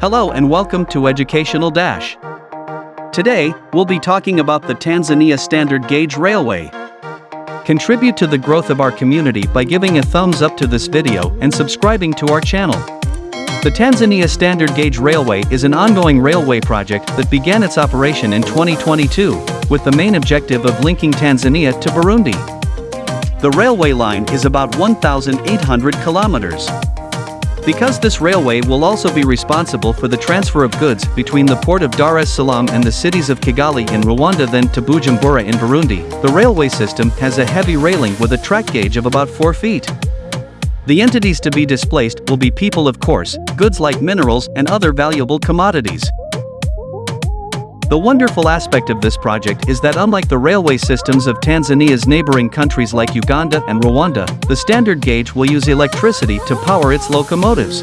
Hello and welcome to Educational Dash. Today, we'll be talking about the Tanzania Standard Gauge Railway. Contribute to the growth of our community by giving a thumbs up to this video and subscribing to our channel. The Tanzania Standard Gauge Railway is an ongoing railway project that began its operation in 2022, with the main objective of linking Tanzania to Burundi. The railway line is about 1,800 kilometers. Because this railway will also be responsible for the transfer of goods between the port of Dar es Salaam and the cities of Kigali in Rwanda then to Bujumbura in Burundi, the railway system has a heavy railing with a track gauge of about 4 feet. The entities to be displaced will be people of course, goods like minerals and other valuable commodities. The wonderful aspect of this project is that unlike the railway systems of Tanzania's neighboring countries like Uganda and Rwanda, the standard gauge will use electricity to power its locomotives.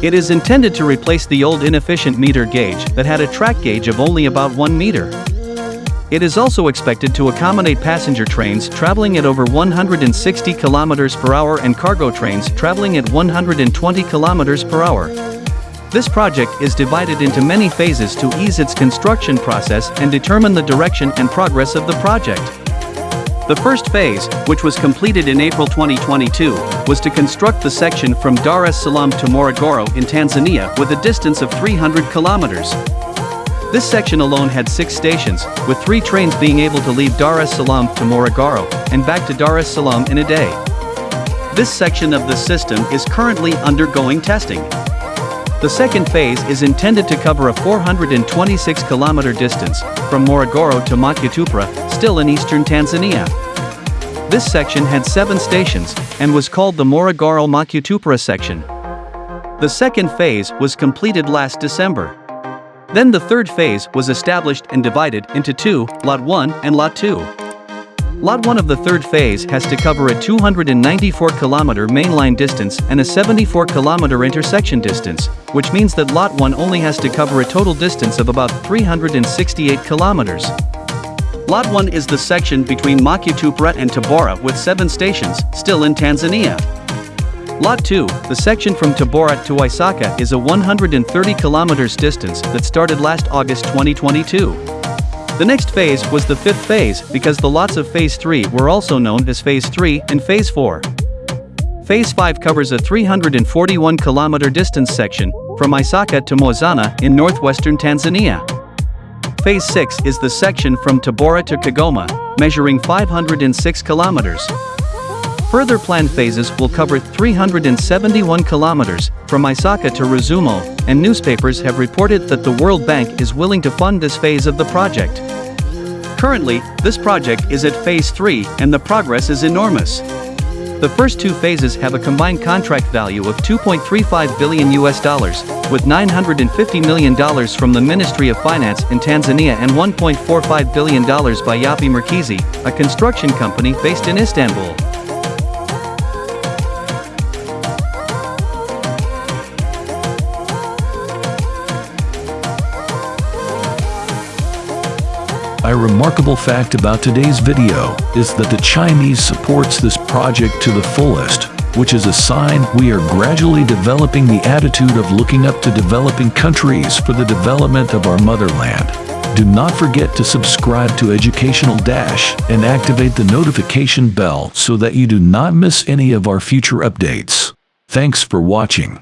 It is intended to replace the old inefficient meter gauge that had a track gauge of only about 1 meter. It is also expected to accommodate passenger trains traveling at over 160 km per hour and cargo trains traveling at 120 km per hour. This project is divided into many phases to ease its construction process and determine the direction and progress of the project. The first phase, which was completed in April 2022, was to construct the section from Dar es Salaam to Morogoro in Tanzania with a distance of 300 kilometers. This section alone had six stations, with three trains being able to leave Dar es Salaam to Morogoro and back to Dar es Salaam in a day. This section of the system is currently undergoing testing. The second phase is intended to cover a 426 kilometer distance from Morogoro to Makutupora, still in eastern Tanzania. This section had seven stations and was called the Morogoro Makutupora section. The second phase was completed last December. Then the third phase was established and divided into two, Lot 1 and Lot 2. Lot 1 of the third phase has to cover a 294 kilometer mainline distance and a 74 kilometer intersection distance, which means that Lot 1 only has to cover a total distance of about 368 kilometers. Lot 1 is the section between Makutupora and Tabora with 7 stations, still in Tanzania. Lot 2, the section from Tabora to Isaka is a 130 kilometers distance that started last August 2022. The next phase was the fifth phase because the lots of Phase 3 were also known as Phase 3 and Phase 4. Phase 5 covers a 341 kilometer distance section from Isaka to Mwanza in northwestern Tanzania. Phase 6 is the section from Tabora to Kigoma, measuring 506 kilometers. Further planned phases will cover 371 kilometers from Isaka to Rusumo, and newspapers have reported that the World Bank is willing to fund this phase of the project. Currently, this project is at phase 3 and the progress is enormous. The first two phases have a combined contract value of 2.35 billion US dollars, with 950 million dollars from the Ministry of Finance in Tanzania and 1.45 billion dollars by Yapı Merkezi, a construction company based in Istanbul. A remarkable fact about today's video is that the Chinese supports this project to the fullest, which is a sign we are gradually developing the attitude of looking up to developing countries for the development of our motherland. Do not forget to subscribe to Educational Dash and activate the notification bell so that you do not miss any of our future updates. Thanks for watching.